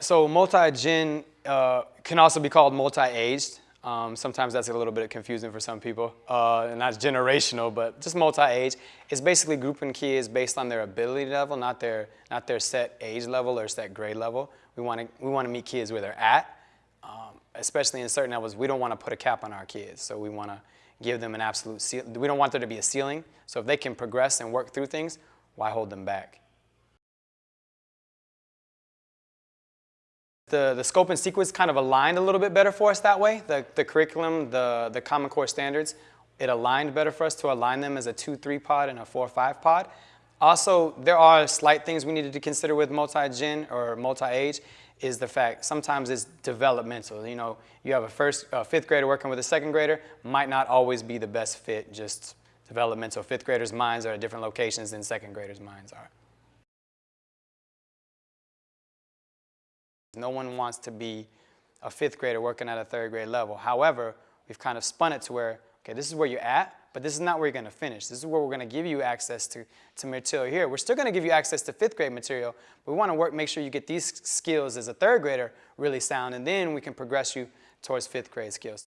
So multi-gen uh, can also be called multi-aged. Um, sometimes that's a little bit confusing for some people. Uh, and that's generational, but just multi-age. It's basically grouping kids based on their ability level, not their, not their set age level or set grade level. We want to we wanna meet kids where they're at, um, especially in certain levels. We don't want to put a cap on our kids, so we want to give them an absolute, we don't want there to be a ceiling. So if they can progress and work through things, why hold them back? The, the scope and sequence kind of aligned a little bit better for us that way. The, the curriculum, the, the Common Core standards, it aligned better for us to align them as a 2-3 pod and a 4-5 pod. Also, there are slight things we needed to consider with multi-gen or multi-age is the fact sometimes it's developmental. You know, you have a first, a fifth grader working with a second grader, might not always be the best fit, just developmental. Fifth graders' minds are at different locations than second graders' minds are. No one wants to be a fifth grader working at a third grade level. However, we've kind of spun it to where, okay, this is where you're at, but this is not where you're going to finish. This is where we're going to give you access to, to material here. We're still going to give you access to fifth grade material, but we want to work, make sure you get these skills as a third grader really sound, and then we can progress you towards fifth grade skills.